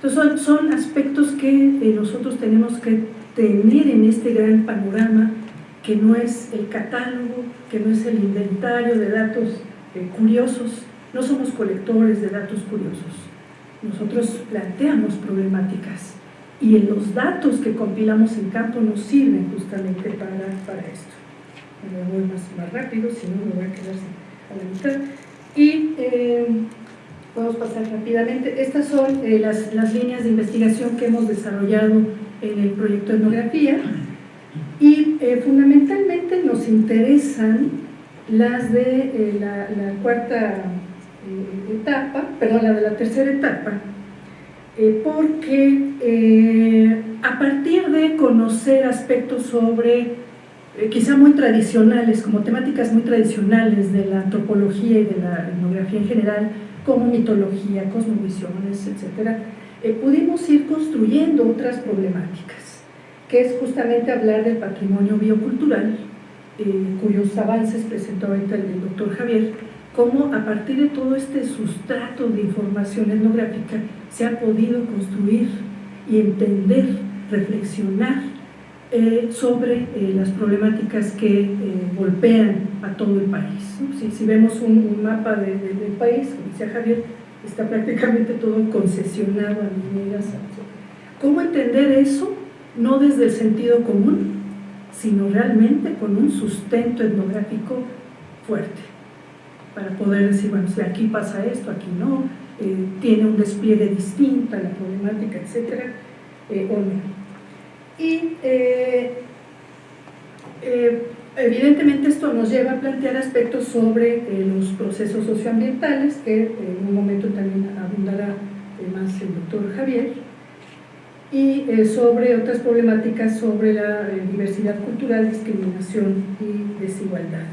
Entonces son, aspectos que eh, nosotros tenemos que tener en este gran panorama, que no es el catálogo, que no es el inventario de datos eh, curiosos, no somos colectores de datos curiosos, nosotros planteamos problemáticas y en los datos que compilamos en campo nos sirven justamente para, para esto. Me voy más, más rápido, si no me voy a quedar a la mitad. Y eh, A pasar rápidamente. Estas son eh, las, las, líneas de investigación que hemos desarrollado en el proyecto etnografía y eh, fundamentalmente nos interesan las de eh, la, la, cuarta etapa, perdón, la de la tercera etapa, porque a partir de conocer aspectos sobre quizá muy tradicionales, como temáticas muy tradicionales de la antropología y de la etnografía en general, como mitología, cosmovisiones, etc., eh, pudimos ir construyendo otras problemáticas, que es justamente hablar del patrimonio biocultural, eh, cuyos avances presentó ahorita el doctor Javier, cómo a partir de todo este sustrato de información etnográfica se ha podido construir y entender, reflexionar eh, sobre eh, las problemáticas que eh, golpean a todo el país. Si, vemos un, mapa del país, como decía Javier, está prácticamente todo concesionado a mineras. ¿Cómo entender eso? No desde el sentido común, sino realmente con un sustento etnográfico fuerte, para poder decir, bueno, si aquí pasa esto, aquí no, tiene un despliegue distinto a la problemática, etcétera, o no. Y eh, eh, evidentemente esto nos lleva a plantear aspectos sobre eh, los procesos socioambientales, que en un momento también abundará más el doctor Javier, y sobre otras problemáticas sobre la diversidad cultural, discriminación y desigualdad.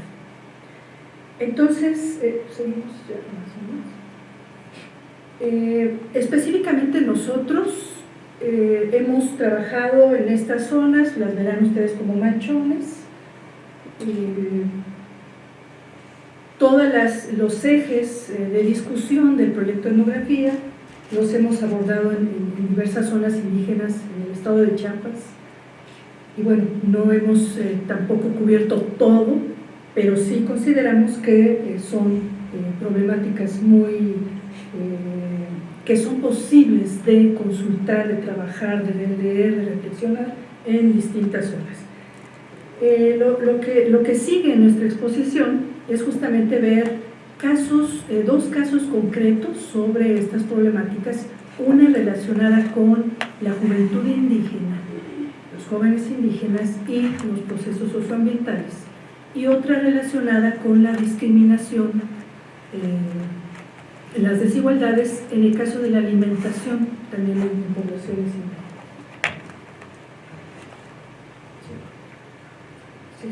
Entonces, seguimos ya más o menos. específicamente nosotros eh, hemos trabajado en estas zonas, las verán ustedes como manchones. todos los ejes eh, de discusión del proyecto de etnografía los hemos abordado en, diversas zonas indígenas en el estado de Chiapas. Y bueno, no hemos eh, tampoco cubierto todo, pero sí consideramos que son problemáticas muy que son posibles de consultar, de trabajar, de leer, de reflexionar en distintas horas. Eh, lo, que, lo que sigue en nuestra exposición es justamente ver casos, eh, dos casos concretos sobre estas problemáticas, una relacionada con la juventud indígena, los jóvenes indígenas y los procesos socioambientales, y otra relacionada con la discriminación eh, las desigualdades en el caso de la alimentación también en poblaciones Sí, eh,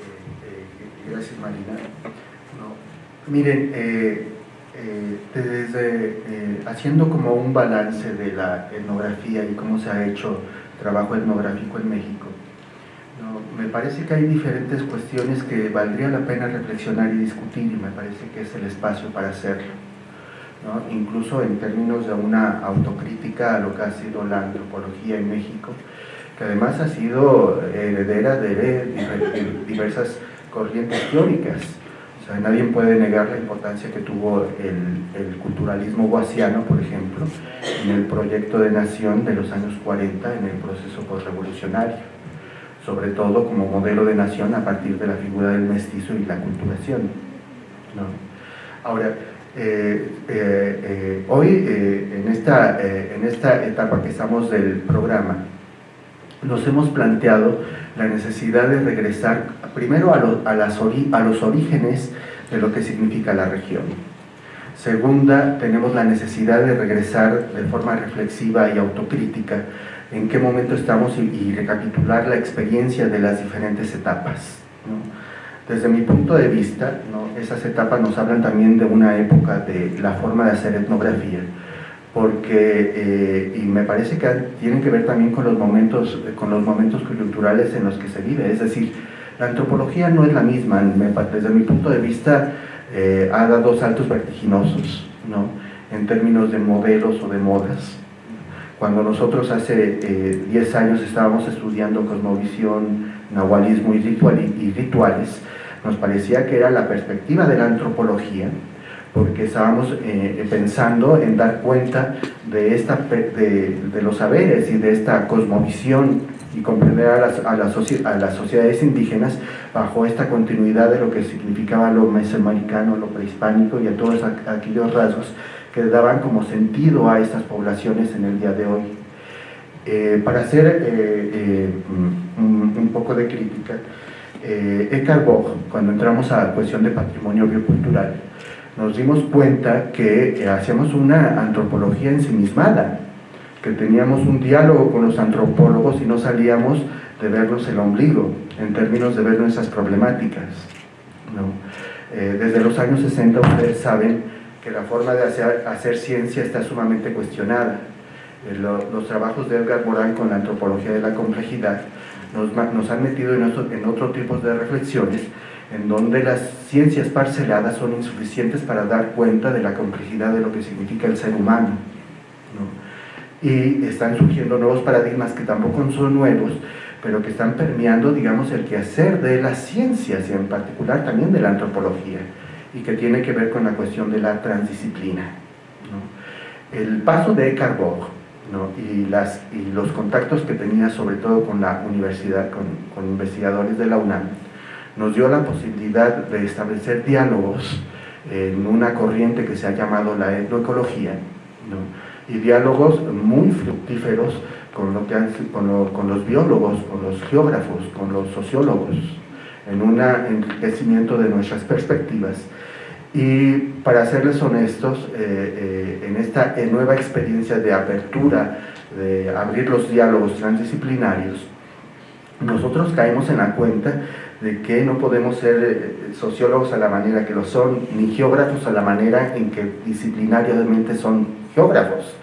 eh, eh, gracias Marina. miren, desde haciendo como un balance de la etnografía y cómo se ha hecho trabajo etnográfico en México, me parece que hay diferentes cuestiones que valdría la pena reflexionar y discutir y me parece que es el espacio para hacerlo. Incluso en términos de una autocrítica a lo que ha sido la antropología en México, que además ha sido heredera de diversas corrientes teóricas. O sea, nadie puede negar la importancia que tuvo el, el culturalismo guasiano, por ejemplo, en el proyecto de nación de los años 40, en el proceso postrevolucionario sobre todo como modelo de nación a partir de la figura del mestizo y la culturación. Ahora, eh, eh, eh, hoy en, esta, en esta etapa que estamos del programa, nos hemos planteado la necesidad de regresar primero a, a, las a los orígenes de lo que significa la región. Segunda, tenemos la necesidad de regresar de forma reflexiva y autocrítica en qué momento estamos y, recapitular la experiencia de las diferentes etapas. Desde mi punto de vista, esas etapas nos hablan también de una época de la forma de hacer etnografía, porque, eh, y me parece que tienen que ver también con los, momentos, con los momentos coyunturales en los que se vive, es decir, la antropología no es la misma, desde mi punto de vista, eh, ha dado saltos vertiginosos, ¿no? en términos de modelos o de modas. Cuando nosotros hace 10 años estábamos estudiando cosmovisión, nahualismo y, y rituales, nos parecía que era la perspectiva de la antropología, porque estábamos eh, pensando en dar cuenta de, esta, de, los saberes y de esta cosmovisión y comprender a las, a, las, a las, sociedades indígenas bajo esta continuidad de lo que significaba lo mesoamericano, lo prehispánico y a todos aquellos rasgos que daban como sentido a estas poblaciones en el día de hoy. Eh, para hacer eh, un, un, poco de crítica, eh, Eckhart Bock, cuando entramos a la cuestión de patrimonio biocultural, nos dimos cuenta que hacíamos una antropología ensimismada, que teníamos un diálogo con los antropólogos y no salíamos de vernos el ombligo, en términos de ver nuestras problemáticas. Eh, desde los años 60 ustedes saben que la forma de hacer, hacer ciencia está sumamente cuestionada. Eh, los trabajos de Edgar Morin con la antropología de la complejidad nos, nos han metido en, en otro tipo de reflexiones en donde las ciencias parceladas son insuficientes para dar cuenta de la complejidad de lo que significa el ser humano. Y están surgiendo nuevos paradigmas que tampoco son nuevos, pero que están permeando, digamos, el quehacer de las ciencias y en particular también de la antropología, y que tiene que ver con la cuestión de la transdisciplina. El paso de Eckhart y, las, y los contactos que tenía sobre todo con la universidad, con, con investigadores de la UNAM, nos dio la posibilidad de establecer diálogos en una corriente que se ha llamado la etnoecología, y diálogos muy fructíferos con, lo que con, los biólogos, con los geógrafos, con los sociólogos, en un enriquecimiento de nuestras perspectivas. Y para serles honestos, eh, eh, en esta nueva experiencia de apertura, de abrir los diálogos transdisciplinarios, nosotros caemos en la cuenta de que no podemos ser eh, sociólogos a la manera que lo son, ni geógrafos a la manera en que disciplinariamente son geógrafos.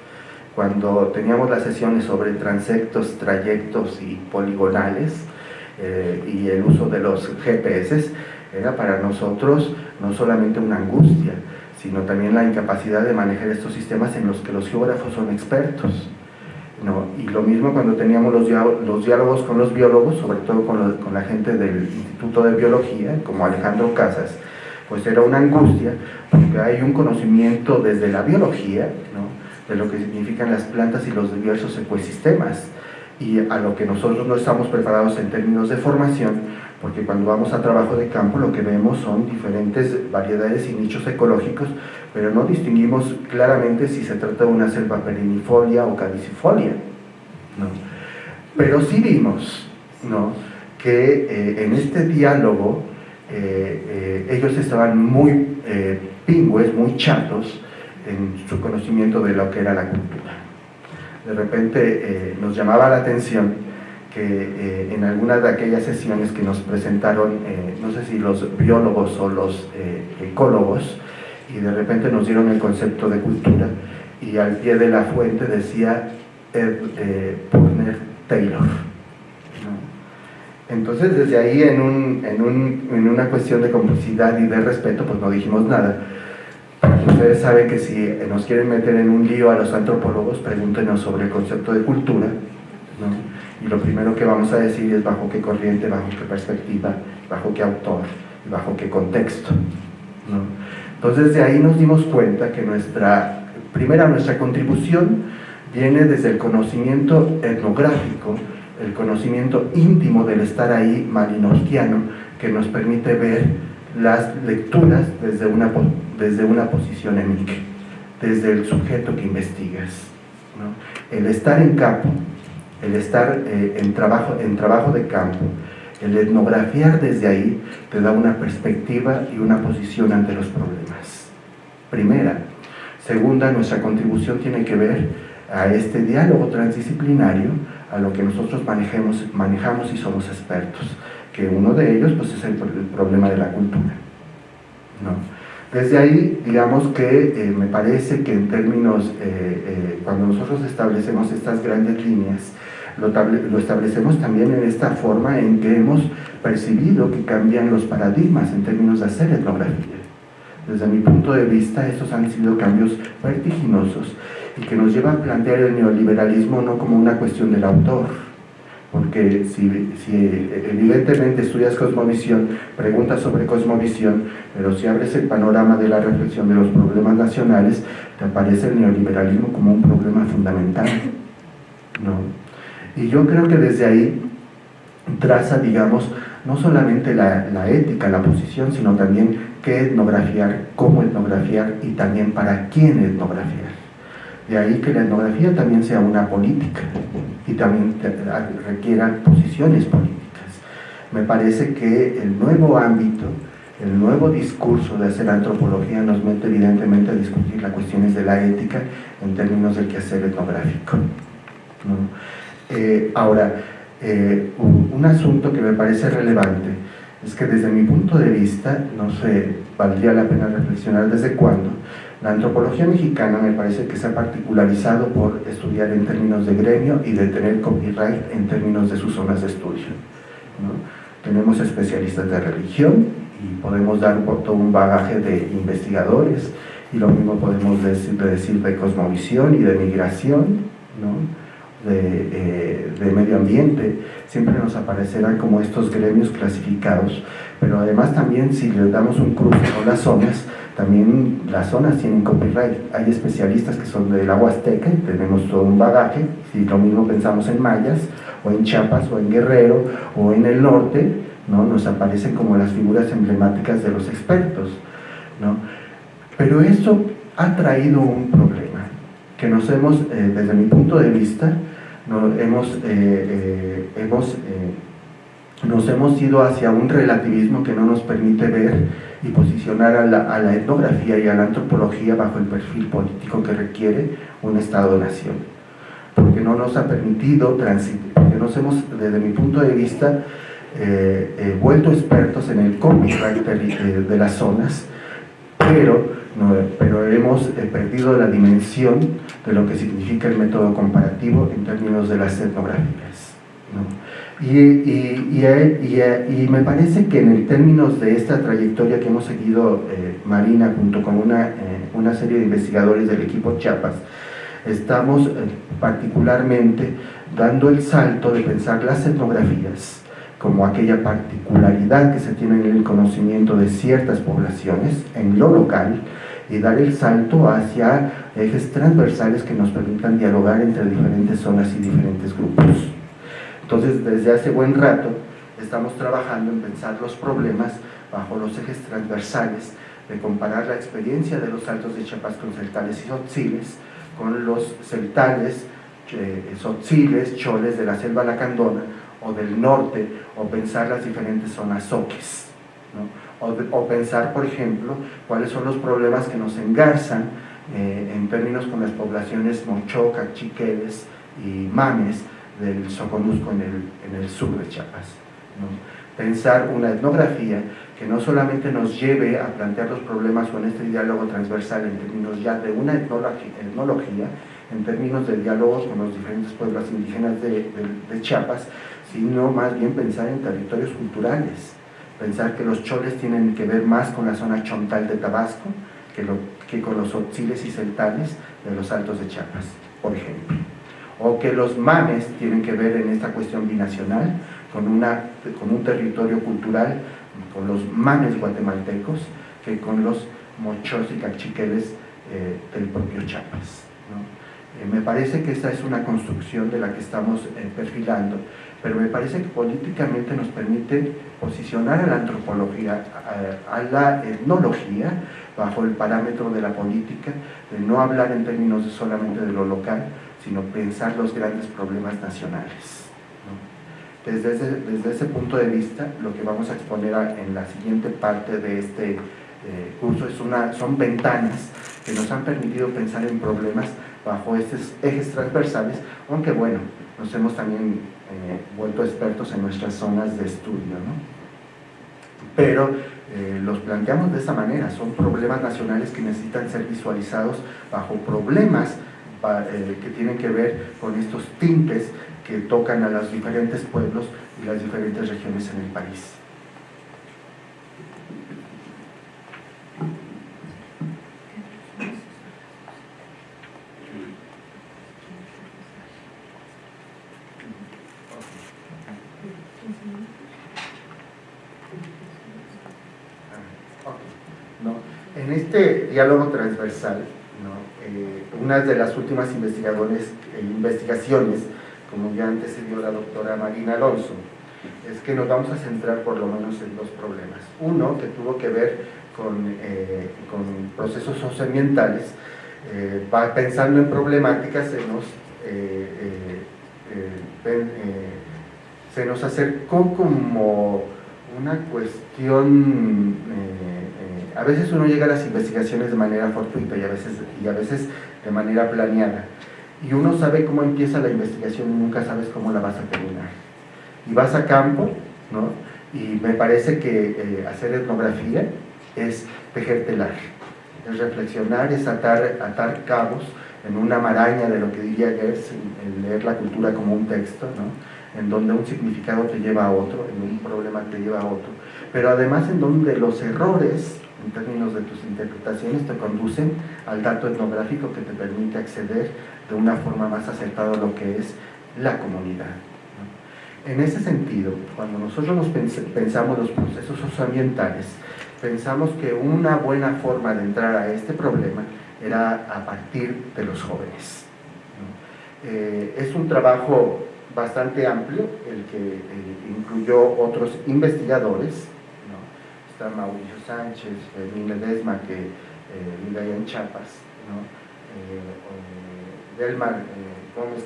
Cuando teníamos las sesiones sobre transectos, trayectos y poligonales eh, y el uso de los GPS, era para nosotros no solamente una angustia, sino también la incapacidad de manejar estos sistemas en los que los geógrafos son expertos. ¿no? Y lo mismo cuando teníamos los, diálogos con los biólogos, sobre todo con, la gente del Instituto de Biología, como Alejandro Casas, pues era una angustia, porque hay un conocimiento desde la biología, ¿no? de lo que significan las plantas y los diversos ecosistemas, y a lo que nosotros no estamos preparados en términos de formación, porque cuando vamos a trabajo de campo lo que vemos son diferentes variedades y nichos ecológicos, pero no distinguimos claramente si se trata de una selva perennifolia o caducifolia. ¿no? Pero sí vimos ¿no? que eh, en este diálogo eh, eh, ellos estaban muy pingües, muy chatos en su conocimiento de lo que era la cultura. De repente nos llamaba la atención que en algunas de aquellas sesiones que nos presentaron, no sé si los biólogos o los ecólogos, y de repente nos dieron el concepto de cultura y al pie de la fuente decía Ed, eh, Taylor. Entonces desde ahí en, un, en, un, en, una cuestión de complicidad y de respeto pues no dijimos nada. Ustedes saben que si nos quieren meter en un lío a los antropólogos, pregúntenos sobre el concepto de cultura. Y lo primero que vamos a decir es bajo qué corriente, bajo qué perspectiva, bajo qué autor bajo qué contexto. ¿no? Entonces de ahí nos dimos cuenta que nuestra, primera nuestra contribución viene desde el conocimiento etnográfico, el conocimiento íntimo del estar ahí marinorquiano, que nos permite ver las lecturas desde una, desde una posición emic, desde el sujeto que investigas. El estar en campo, el estar eh, en, trabajo, en trabajo de campo, el etnografiar desde ahí te da una perspectiva y una posición ante los problemas. Primera. Segunda, nuestra contribución tiene que ver a este diálogo transdisciplinario a lo que nosotros manejemos, manejamos y somos expertos, que uno de ellos pues, es el, problema de la cultura. ¿no? Desde ahí, digamos que eh, me parece que en términos, eh, eh, cuando nosotros establecemos estas grandes líneas, lo, establecemos también en esta forma en que hemos percibido que cambian los paradigmas en términos de hacer etnografía. Desde mi punto de vista, estos han sido cambios vertiginosos y que nos llevan a plantear el neoliberalismo no como una cuestión del autor, porque si, si, evidentemente estudias cosmovisión, preguntas sobre cosmovisión, pero si abres el panorama de la reflexión de los problemas nacionales, te aparece el neoliberalismo como un problema fundamental. ¿no? Y yo creo que desde ahí traza, digamos, no solamente la, la ética, la posición, sino también qué etnografiar, cómo etnografiar y también para quién etnografiar. De ahí que la etnografía también sea una política y también requiera posiciones políticas. Me parece que el nuevo ámbito, el nuevo discurso de hacer antropología nos mete evidentemente a discutir las cuestiones de la ética en términos del quehacer etnográfico. Eh, ahora, eh, un, asunto que me parece relevante es que desde mi punto de vista, no sé, valdría la pena reflexionar desde cuándo, la antropología mexicana me parece que se ha particularizado por estudiar en términos de gremio y de tener copyright en términos de sus zonas de estudio. Tenemos especialistas de religión y podemos dar todo un bagaje de investigadores y lo mismo podemos decir de, decir de cosmovisión y de migración, de, eh, de medio ambiente, siempre nos aparecerán como estos gremios clasificados, pero además también si le damos un cruce con las zonas, también las zonas tienen copyright. Hay especialistas que son del agua azteca y tenemos todo un bagaje. Si lo mismo pensamos en mayas, o en Chiapas, o en Guerrero, o en el norte, ¿no? nos aparecen como las figuras emblemáticas de los expertos. ¿no? Pero esto ha traído un problema que nos hemos, eh, desde mi punto de vista, no, hemos, eh, eh, hemos nos hemos ido hacia un relativismo que no nos permite ver y posicionar a la, etnografía y a la antropología bajo el perfil político que requiere un Estado-nación. Porque no nos ha permitido transitar, porque nos hemos, desde mi punto de vista, eh, eh, vuelto expertos en el copyright de, de las zonas, pero, pero hemos eh, perdido la dimensión de lo que significa el método comparativo en términos de las etnografías. Y, y, me parece que en términos de esta trayectoria que hemos seguido eh, Marina junto con una, eh, una, serie de investigadores del equipo Chiapas, estamos eh, particularmente dando el salto de pensar las etnografías como aquella particularidad que se tiene en el conocimiento de ciertas poblaciones en lo local y dar el salto hacia ejes transversales que nos permitan dialogar entre diferentes zonas y diferentes grupos. Entonces, desde hace buen rato estamos trabajando en pensar los problemas bajo los ejes transversales de comparar la experiencia de los altos de Chiapas con celtales y sotziles con los celtales, eh, sotziles, choles de la selva lacandona o del norte o pensar las diferentes zonas soques o, pensar por ejemplo cuáles son los problemas que nos engarzan eh, en términos con las poblaciones mochoca, chiqueles y mames del Soconusco en el, en el sur de Chiapas. Pensar una etnografía que no solamente nos lleve a plantear los problemas en este diálogo transversal en términos ya de una etnología, en términos de diálogos con los diferentes pueblos indígenas de, de, Chiapas, sino más bien pensar en territorios culturales, pensar que los choles tienen que ver más con la zona chontal de Tabasco que, lo, que con los otziles y celtales de los altos de Chiapas, por ejemplo o que los mames tienen que ver en esta cuestión binacional con, una, con un territorio cultural, con los mames guatemaltecos, que con los mochos y cachiqueles eh, del propio Chiapas. Eh, me parece que esta es una construcción de la que estamos eh, perfilando, pero me parece que políticamente nos permite posicionar a la antropología, a, a, la etnología, bajo el parámetro de la política, de no hablar en términos solamente de lo local, sino pensar los grandes problemas nacionales. Desde, ese, desde, ese, punto de vista, lo que vamos a exponer en la siguiente parte de este eh, curso es una, son ventanas que nos han permitido pensar en problemas bajo estos ejes transversales, aunque bueno, nos hemos también eh, vuelto expertos en nuestras zonas de estudio. ¿no? Pero eh, los planteamos de esa manera, son problemas nacionales que necesitan ser visualizados bajo problemas eh, que tienen que ver con estos tintes que tocan a los diferentes pueblos y las diferentes regiones en el país. Este diálogo transversal eh, de las últimas investigadores, eh, investigaciones, como ya antecedió la doctora Marina Alonso, es que nos vamos a centrar por lo menos en dos problemas. Uno, que tuvo que ver con, eh, procesos socioambientales, pensando en problemáticas se nos, se nos acercó como una cuestión a veces uno llega a las investigaciones de manera fortuita y a veces, y a veces de manera planeada. Y uno sabe cómo empieza la investigación y nunca sabes cómo la vas a terminar. Y vas a campo, ¿no? Y me parece que eh, hacer etnografía es telar, es reflexionar, es atar, atar cabos en una maraña de lo que diría Gers, leer la cultura como un texto, ¿no? En donde un significado te lleva a otro, en un problema te lleva a otro, pero además en donde los errores en términos de tus interpretaciones te conducen al dato etnográfico que te permite acceder de una forma más acertada a lo que es la comunidad. En ese sentido, cuando nosotros nos pensamos los procesos socioambientales, pensamos que una buena forma de entrar a este problema era a partir de los jóvenes. Eh, es un trabajo bastante amplio, el que eh, incluyó otros investigadores, Mauricio Sánchez, Fermín Ledesma, que eh, vive allá en Chiapas, ¿no? Eh, Delmar Gómez,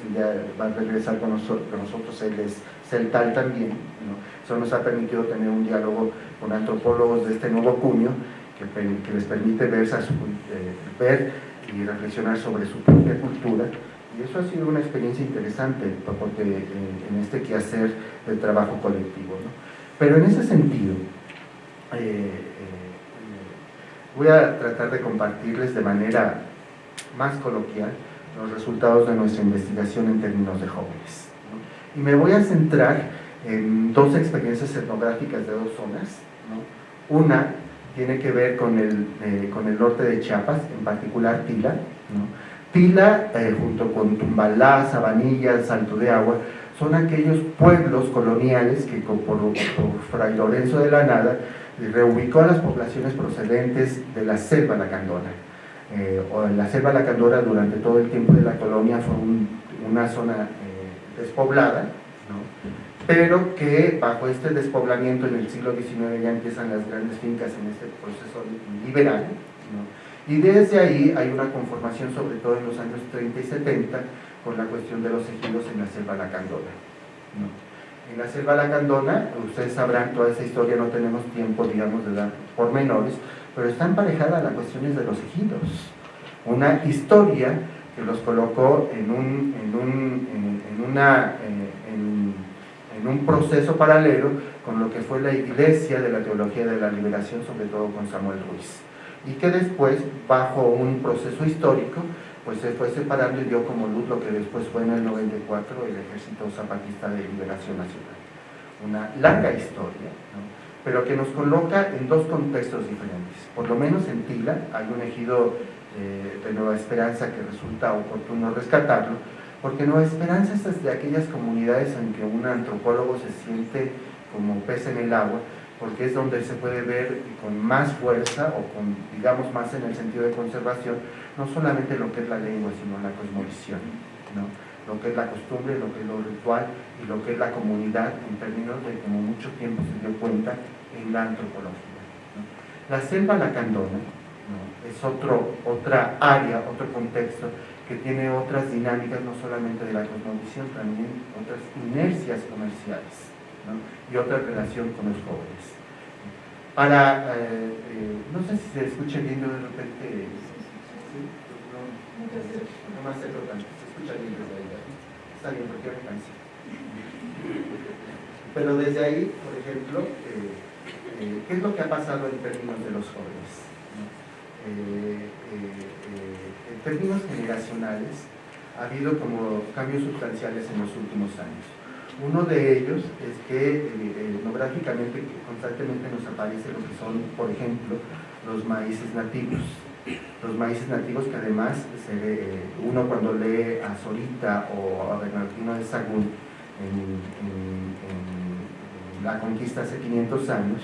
va a regresar con nosotros, él es celtal también. ¿no? Eso nos ha permitido tener un diálogo con antropólogos de este nuevo cuño, que, les permite ver y reflexionar sobre su propia cultura y eso ha sido una experiencia interesante porque en este quehacer del trabajo colectivo. ¿no? Pero en ese sentido, eh, eh, voy a tratar de compartirles de manera más coloquial los resultados de nuestra investigación en términos de jóvenes. Y me voy a centrar en dos experiencias etnográficas de dos zonas. Una tiene que ver con el, eh, con el norte de Chiapas, en particular Tila. Tila, junto con Tumbalá, Sabanilla, Salto de Agua, son aquellos pueblos coloniales que por, por Fray Lorenzo de la Nada reubicó a las poblaciones procedentes de la selva lacandona. Eh, o la selva lacandona durante todo el tiempo de la colonia fue una zona eh, despoblada, pero que bajo este despoblamiento en el siglo XIX ya empiezan las grandes fincas en este proceso liberal, y desde ahí hay una conformación, sobre todo en los años 30 y 70, con la cuestión de los ejidos en la selva lacandona en la selva lacandona, ustedes sabrán toda esa historia, no tenemos tiempo, digamos, de dar pormenores, pero está emparejada a las cuestiones de los ejidos. Una historia que los colocó en un, en un, en, una, en, un proceso paralelo con lo que fue la iglesia de la teología de la liberación, sobre todo con Samuel Ruiz. Y que después, bajo un proceso histórico, pues se fue separando y dio como luz lo que después fue en el 94 el Ejército Zapatista de Liberación Nacional. Una larga historia, pero que nos coloca en dos contextos diferentes. Por lo menos en Tila hay un ejido eh, de Nueva Esperanza que resulta oportuno rescatarlo, porque Nueva Esperanza es de aquellas comunidades en que un antropólogo se siente como pez en el agua, porque es donde se puede ver con más fuerza o con, digamos, más en el sentido de conservación, no solamente lo que es la lengua, sino la cosmovisión, ¿no? lo que es la costumbre, lo que es lo ritual y lo que es la comunidad en términos de como mucho tiempo se dio cuenta en la antropología. La selva lacandona es otro, otra área, otro contexto que tiene otras dinámicas, no solamente de la cosmovisión, también otras inercias comerciales y otra relación con los jóvenes. Para, eh, eh, no sé si se escucha bien de repente. No, más se escucha bien desde ahí, está bien porque me cansa. Pero desde ahí, por ejemplo, eh, ¿qué es lo que ha pasado en términos de los jóvenes? en términos generacionales, ha habido como cambios sustanciales en los últimos años. Uno de ellos es que eh, etnográficamente constantemente nos aparece lo que son, por ejemplo, los maíces nativos. Los maíces nativos que además eh, uno cuando lee a Zorita o a Bernardino de Sagún en, la conquista hace 500 años,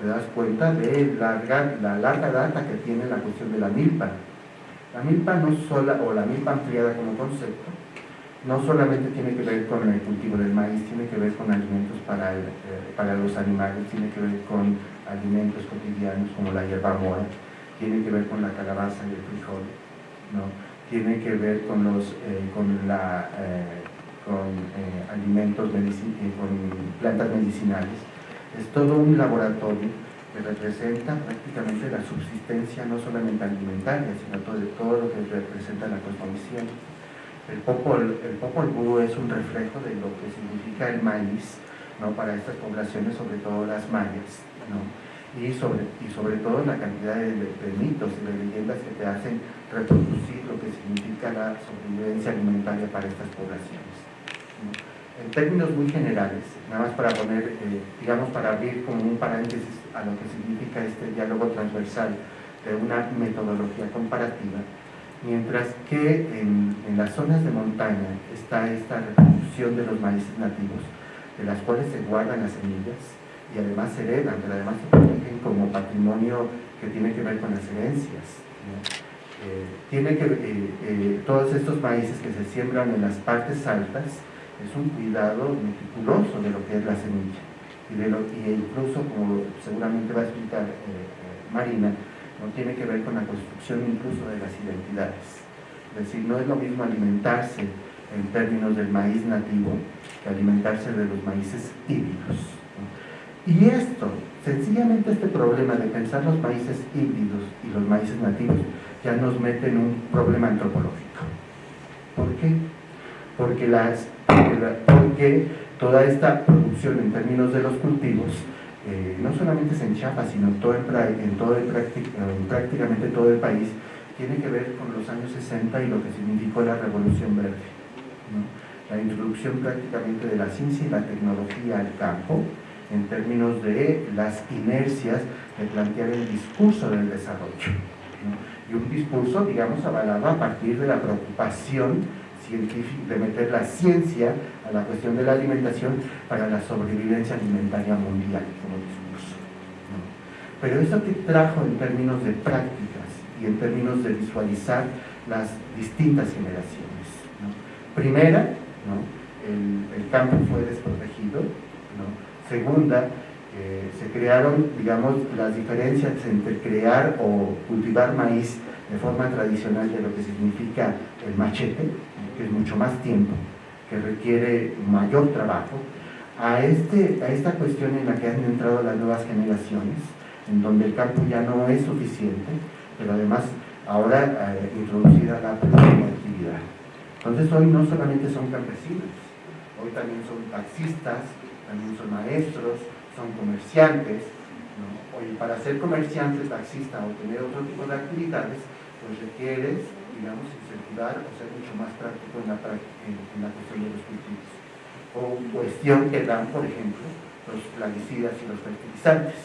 te das cuenta de la larga data que tiene la cuestión de la milpa. La milpa no sola, o la milpa ampliada como concepto, no solamente tiene que ver con el cultivo del maíz, tiene que ver con alimentos para, eh, para los animales, tiene que ver con alimentos cotidianos como la hierba mora, tiene que ver con la calabaza y el frijol, ¿no? tiene que ver con, los, eh, con, la, eh, con alimentos, con plantas medicinales. Es todo un laboratorio que representa prácticamente la subsistencia no solamente alimentaria, sino todo, todo lo que representa la cosmovisión. El Popol, el Popol Vuh es un reflejo de lo que significa el maíz ¿no? para estas poblaciones, sobre todo las mayas, ¿no? y, sobre, y sobre todo la cantidad de, mitos y de leyendas que te hacen reproducir lo que significa la sobrevivencia alimentaria para estas poblaciones. En términos muy generales, nada más para poner, eh, digamos, para abrir como un paréntesis a lo que significa este diálogo transversal de una metodología comparativa, mientras que en, las zonas de montaña está esta reproducción de los maíces nativos, de las cuales se guardan las semillas y además se heredan, pero además se protegen como patrimonio que tiene que ver con las herencias. Eh, tiene que, eh, eh, todos estos maíces que se siembran en las partes altas es un cuidado meticuloso de lo que es la semilla y, de lo, y incluso como seguramente va a explicar Marina, no tiene que ver con la construcción incluso de las identidades. Es decir, no es lo mismo alimentarse en términos del maíz nativo que alimentarse de los maíces híbridos. Y esto, sencillamente este problema de pensar los maíces híbridos y los maíces nativos ya nos mete en un problema antropológico. ¿Por qué? Porque, las, porque toda esta producción en términos de los cultivos eh, no solamente en Chiapas, sino todo en, todo el, en prácticamente todo el país, tiene que ver con los años 60 y lo que significó la Revolución Verde. La introducción prácticamente de la ciencia y la tecnología al campo, en términos de las inercias de plantear el discurso del desarrollo. Y un discurso, digamos, avalado a partir de la preocupación de meter la ciencia a la cuestión de la alimentación para la sobrevivencia alimentaria mundial como discurso. Pero eso que trajo en términos de prácticas y en términos de visualizar las distintas generaciones. Primera, el, campo fue desprotegido. Segunda, eh, se crearon, digamos, las diferencias entre crear o cultivar maíz de forma tradicional de lo que significa el machete, que es mucho más tiempo, que requiere mayor trabajo, a, este, a esta cuestión en la que han entrado las nuevas generaciones, en donde el campo ya no es suficiente, pero además ahora eh, introducida la actividad. Entonces hoy no solamente son campesinos, hoy también son taxistas, también son maestros, son comerciantes, Hoy para ser comerciante, taxista o tener otro tipo de actividades, pues requieres digamos, incentivar o ser mucho más práctico en la, en, la cuestión de los cultivos. O cuestión que dan, por ejemplo, los plaguicidas y los fertilizantes.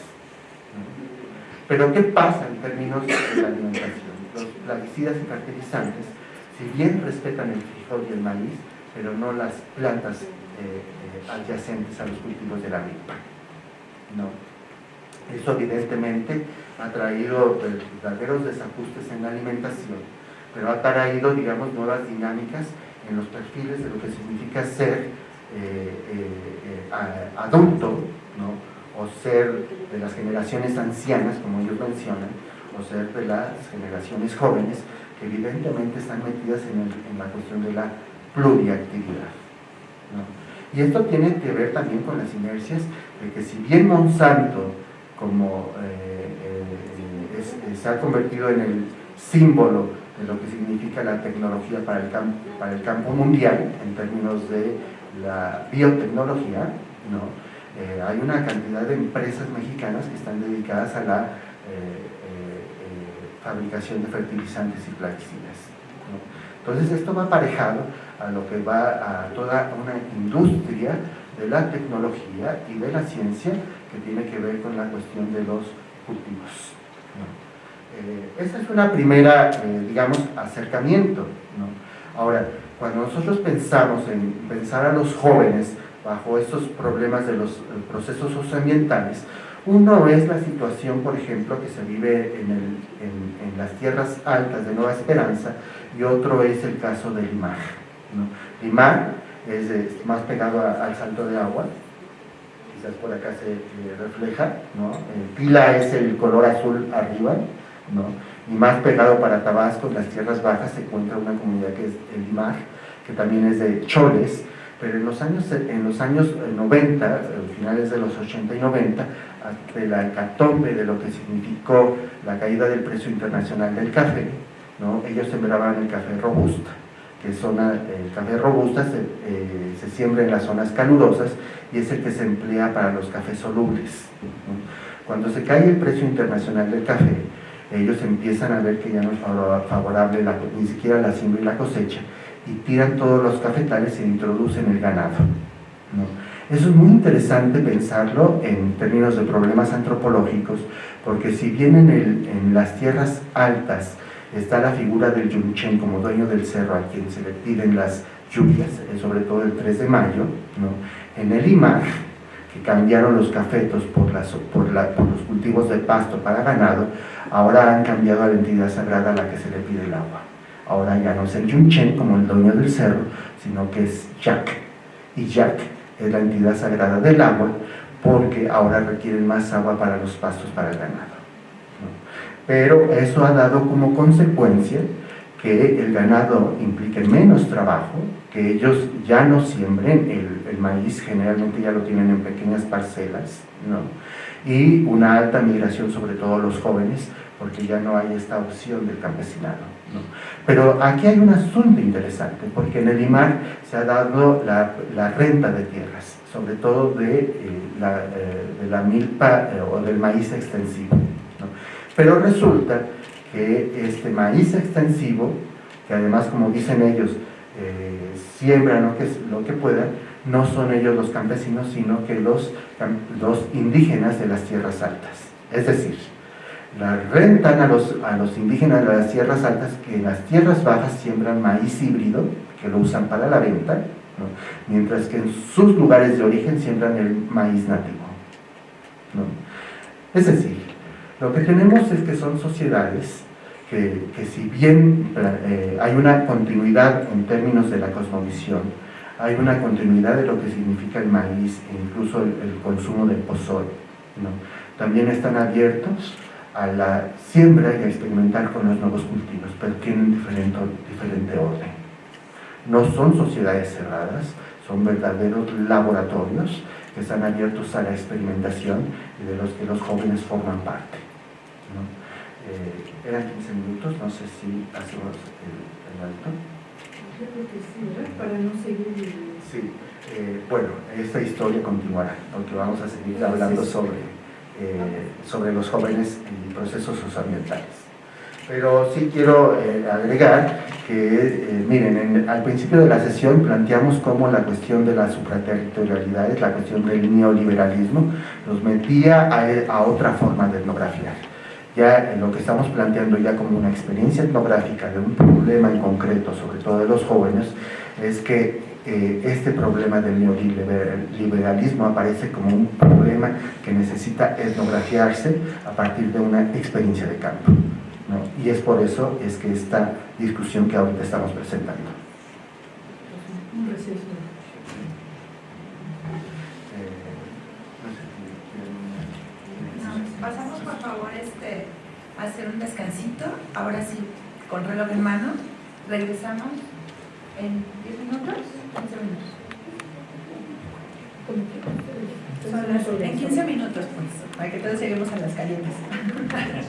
Pero ¿qué pasa en términos de la alimentación? Los plaguicidas y fertilizantes, si bien respetan el frijol y el maíz, pero no las plantas eh, eh, adyacentes a los cultivos de la milpa. ¿no? Eso evidentemente ha traído verdaderos desajustes en la alimentación pero ha traído, digamos, nuevas dinámicas en los perfiles de lo que significa ser eh, eh, eh, adulto, ¿no? o ser de las generaciones ancianas, como ellos mencionan, o ser de las generaciones jóvenes, que evidentemente están metidas en, la cuestión de la pluriactividad. Y esto tiene que ver también con las inercias de que si bien Monsanto, como se ha convertido en el símbolo de lo que significa la tecnología para el, campo, para el campo mundial en términos de la biotecnología, ¿no? Eh, hay una cantidad de empresas mexicanas que están dedicadas a la eh, eh, fabricación de fertilizantes y plaguicidas. Entonces esto va aparejado a lo que va a toda una industria de la tecnología y de la ciencia que tiene que ver con la cuestión de los cultivos. Eh, esa es una primera, eh, digamos, acercamiento. Ahora, cuando nosotros pensamos en pensar a los jóvenes bajo estos problemas de los procesos socioambientales, Uno es la situación, por ejemplo, que se vive en, en, las tierras altas de Nueva Esperanza y otro es el caso de Limar. ¿no? Limar es, más pegado al salto de agua, quizás por acá se eh, refleja, ¿no? Pila es el color azul arriba, ¿no? y más pegado para Tabasco, en las tierras bajas, se encuentra una comunidad que es el Limar, que también es de choles, pero en los años, en los años 90, eh, finales de los 80 y 90, de la hecatombe de lo que significó la caída del precio internacional del café, ¿no? ellos sembraban el café robusta, que zona, el café robusta se, eh, se, siembra en las zonas calurosas y es el que se emplea para los cafés solubles. Cuando se cae el precio internacional del café, ellos empiezan a ver que ya no es favorable ni siquiera la siembra y la cosecha y tiran todos los cafetales e introducen el ganado. Eso es muy interesante pensarlo en términos de problemas antropológicos, porque si bien en, en las tierras altas está la figura del Yunchen como dueño del cerro a quien se le piden las lluvias, eh, sobre todo el 3 de mayo, en el Imar, que cambiaron los cafetos por, por los cultivos de pasto para ganado, ahora han cambiado a la entidad sagrada a la que se le pide el agua. Ahora ya no es el Yunchen como el dueño del cerro, sino que es Jack. Y Jack es la entidad sagrada del agua porque ahora requieren más agua para los pastos para el ganado. Pero eso ha dado como consecuencia que el ganado implique menos trabajo, que ellos ya no siembren el, maíz, generalmente ya lo tienen en pequeñas parcelas, ¿no? y una alta migración sobre todo los jóvenes, porque ya no hay esta opción del campesinado. Pero aquí hay un asunto interesante, porque en el IMAR se ha dado la, renta de tierras, sobre todo de, eh, la, eh, de la, milpa eh, o del maíz extensivo. Pero resulta que este maíz extensivo, que además como dicen ellos, siembran lo que, lo que puedan, no son ellos los campesinos, sino que los, los indígenas de las tierras altas. Es decir, la rentan a los, a los indígenas de las tierras altas que en las tierras bajas siembran maíz híbrido, que lo usan para la venta, mientras que en sus lugares de origen siembran el maíz nativo. Es decir, lo que tenemos es que son sociedades que, que si bien eh, hay una continuidad en términos de la cosmovisión, hay una continuidad de lo que significa el maíz e incluso el, consumo del pozol, ¿no? también están abiertos a la siembra y a experimentar con los nuevos cultivos, pero tienen diferente, diferente orden. No son sociedades cerradas, son verdaderos laboratorios que están abiertos a la experimentación y de los que los jóvenes forman parte. Eh, eran 15 minutos, no sé si hacemos el, el alto. Yo creo que sí, Para no seguir... Sí, eh, bueno, esta historia continuará, porque vamos a seguir hablando sobre eh, sobre los jóvenes y procesos socioambientales. Pero sí quiero eh, agregar que, eh, miren, al principio de la sesión planteamos cómo la cuestión de la supraterritorialidad, la cuestión del neoliberalismo, nos metía a, a otra forma de etnografiar. Ya en lo que estamos planteando ya como una experiencia etnográfica de un problema en concreto, sobre todo de los jóvenes, es que eh, este problema del neoliberalismo aparece como un problema que necesita etnografiarse a partir de una experiencia de campo. Y es por eso es que esta discusión que ahorita estamos presentando. Hacer un descansito, ahora sí, con reloj en mano, regresamos en 10 minutos, 15 minutos. En 15 minutos, pues, para que todos lleguemos a las calientes.